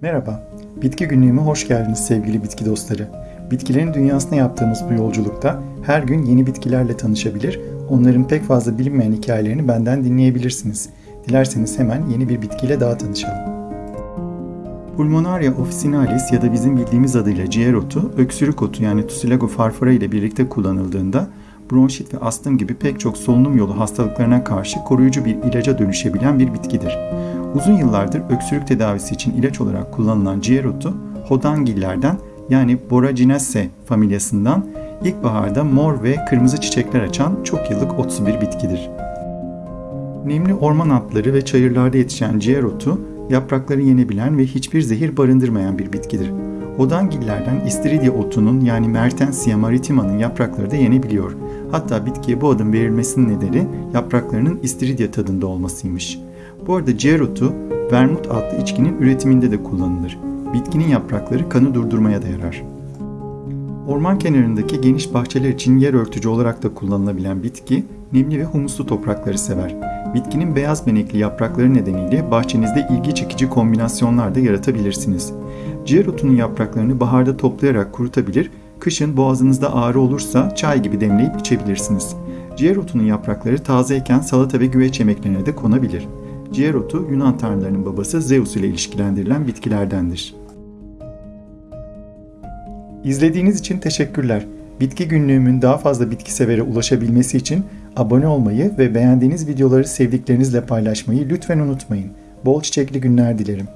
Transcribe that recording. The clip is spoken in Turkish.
Merhaba, Bitki Günlüğü'me hoş geldiniz sevgili bitki dostları. Bitkilerin dünyasına yaptığımız bu yolculukta her gün yeni bitkilerle tanışabilir, onların pek fazla bilinmeyen hikayelerini benden dinleyebilirsiniz. Dilerseniz hemen yeni bir bitkiyle daha tanışalım. Pulmonaria officinalis ya da bizim bildiğimiz adıyla ciğer otu, öksürük otu yani Tussilago farfara ile birlikte kullanıldığında bronşit ve astım gibi pek çok solunum yolu hastalıklarına karşı koruyucu bir ilaca dönüşebilen bir bitkidir. Uzun yıllardır öksürük tedavisi için ilaç olarak kullanılan ciğer otu, hodangillerden yani Boraginaceae familyasından ilkbaharda mor ve kırmızı çiçekler açan çok yıllık otsu bir bitkidir. Nemli orman altları ve çayırlarda yetişen ciğer otu, yaprakları yenebilen ve hiçbir zehir barındırmayan bir bitkidir. Hodangillerden istiridye otunun yani Mertensia maritima'nın yaprakları da yenebiliyor. Hatta bitkiye bu adın verilmesinin nedeni yapraklarının istiridye tadında olmasıymış. Bu arada ciğer otu, vermut adlı içkinin üretiminde de kullanılır. Bitkinin yaprakları kanı durdurmaya da yarar. Orman kenarındaki geniş bahçeler için yer örtücü olarak da kullanılabilen bitki, nemli ve humuslu toprakları sever. Bitkinin beyaz benekli yaprakları nedeniyle bahçenizde ilgi çekici kombinasyonlar da yaratabilirsiniz. Ciğer otunun yapraklarını baharda toplayarak kurutabilir, kışın boğazınızda ağrı olursa çay gibi demleyip içebilirsiniz. Ciğer otunun yaprakları tazeyken salata ve güveç yemeklerine de konabilir. Ciğer otu Yunan tanrılarının babası Zeus ile ilişkilendirilen bitkilerdendir. İzlediğiniz için teşekkürler. Bitki günlüğümün daha fazla bitki severe ulaşabilmesi için abone olmayı ve beğendiğiniz videoları sevdiklerinizle paylaşmayı lütfen unutmayın. Bol çiçekli günler dilerim.